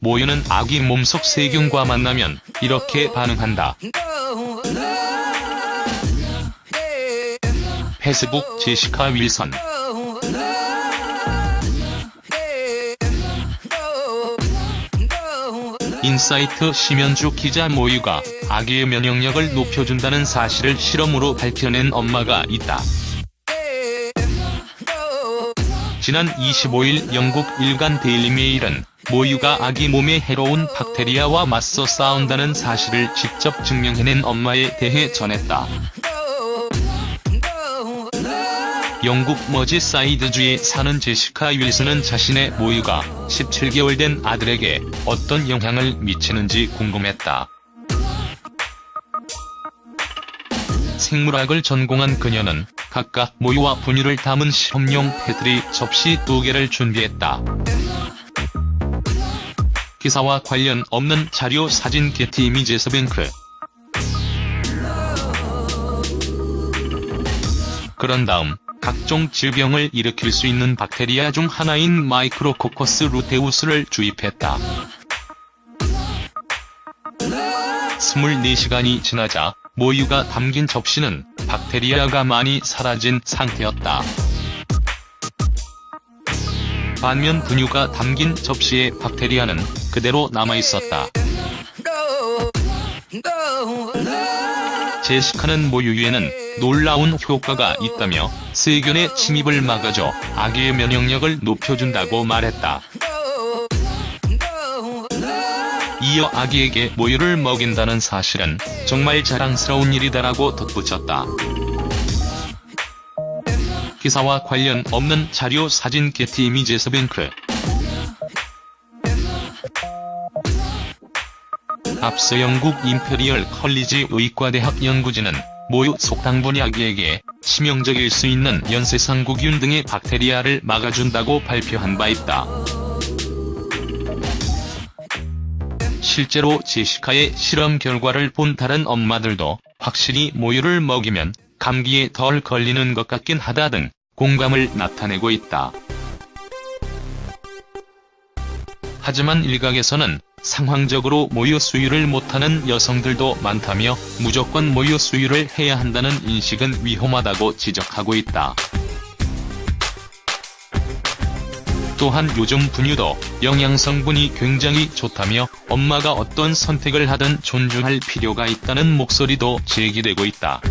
모유는 아기 몸속 세균과 만나면 이렇게 반응한다. 페이스북 제시카 윌슨 인사이트 심연주 기자 모유가 아기의 면역력을 높여준다는 사실을 실험으로 밝혀낸 엄마가 있다. 지난 25일 영국 일간 데일리메일은 모유가 아기 몸에 해로운 박테리아와 맞서 싸운다는 사실을 직접 증명해낸 엄마에 대해 전했다. 영국 머지사이드주에 사는 제시카 윌슨은 자신의 모유가 17개월 된 아들에게 어떤 영향을 미치는지 궁금했다. 생물학을 전공한 그녀는 각각 모유와 분유를 담은 실험용 페트리 접시 2개를 준비했다. 기사와 관련 없는 자료 사진 게티 이미지에서 뱅크 그런 다음 각종 질병을 일으킬 수 있는 박테리아 중 하나인 마이크로코커스 루테우스를 주입했다. 24시간이 지나자 모유가 담긴 접시는 박테리아가 많이 사라진 상태였다. 반면 분유가 담긴 접시에 박테리아는 그대로 남아있었다. 제시카는 모유에는 놀라운 효과가 있다며 세균의 침입을 막아줘 아기의 면역력을 높여준다고 말했다. 이어 아기에게 모유를 먹인다는 사실은 정말 자랑스러운 일이다라고 덧붙였다. 기사와 관련 없는 자료 사진 게티 이미지스뱅크 앞서 영국 임페리얼 컬리지 의과대학 연구진은 모유 속 당분이 아기에게 치명적일 수 있는 연쇄상구균 등의 박테리아를 막아준다고 발표한 바 있다. 실제로 제시카의 실험 결과를 본 다른 엄마들도 확실히 모유를 먹이면 감기에 덜 걸리는 것 같긴 하다 등 공감을 나타내고 있다. 하지만 일각에서는 상황적으로 모유 수유를 못하는 여성들도 많다며 무조건 모유 수유를 해야 한다는 인식은 위험하다고 지적하고 있다. 또한 요즘 분유도 영양성분이 굉장히 좋다며 엄마가 어떤 선택을 하든 존중할 필요가 있다는 목소리도 제기되고 있다.